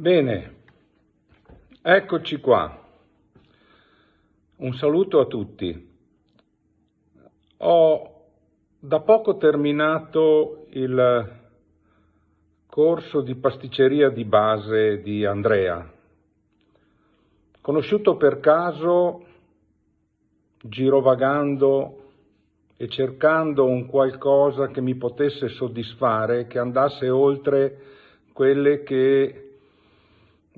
Bene, eccoci qua. Un saluto a tutti. Ho da poco terminato il corso di pasticceria di base di Andrea. Conosciuto per caso, girovagando e cercando un qualcosa che mi potesse soddisfare, che andasse oltre quelle che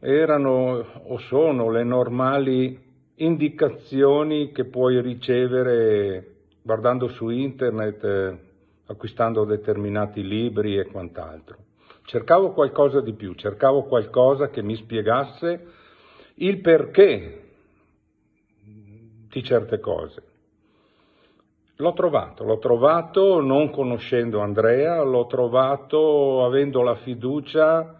erano o sono le normali indicazioni che puoi ricevere guardando su internet, eh, acquistando determinati libri e quant'altro. Cercavo qualcosa di più, cercavo qualcosa che mi spiegasse il perché di certe cose. L'ho trovato, l'ho trovato non conoscendo Andrea, l'ho trovato avendo la fiducia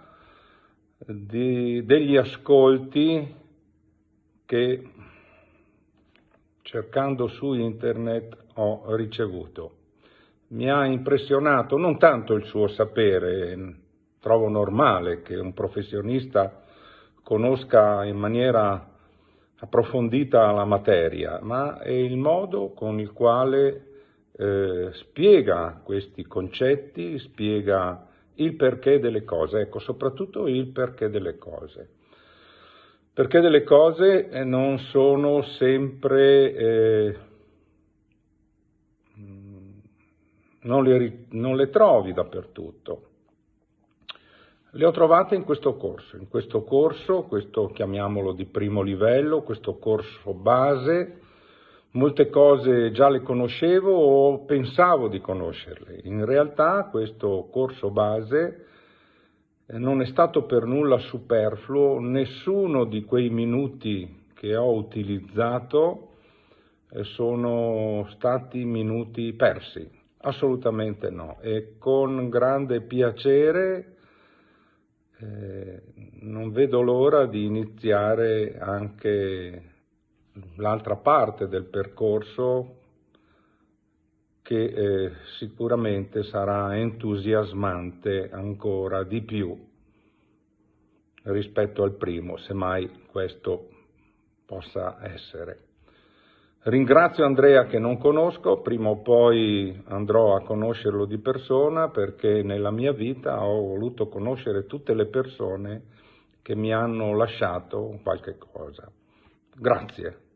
di, degli ascolti che cercando su internet ho ricevuto. Mi ha impressionato non tanto il suo sapere, trovo normale che un professionista conosca in maniera approfondita la materia, ma è il modo con il quale eh, spiega questi concetti, spiega il perché delle cose, ecco, soprattutto il perché delle cose. Perché delle cose eh, non sono sempre, eh, non, le, non le trovi dappertutto. Le ho trovate in questo corso, in questo corso, questo chiamiamolo di primo livello, questo corso base, Molte cose già le conoscevo o pensavo di conoscerle. In realtà questo corso base eh, non è stato per nulla superfluo, nessuno di quei minuti che ho utilizzato eh, sono stati minuti persi, assolutamente no. E con grande piacere eh, non vedo l'ora di iniziare anche l'altra parte del percorso che eh, sicuramente sarà entusiasmante ancora di più rispetto al primo, se mai questo possa essere. Ringrazio Andrea che non conosco, prima o poi andrò a conoscerlo di persona perché nella mia vita ho voluto conoscere tutte le persone che mi hanno lasciato qualche cosa. Grazie.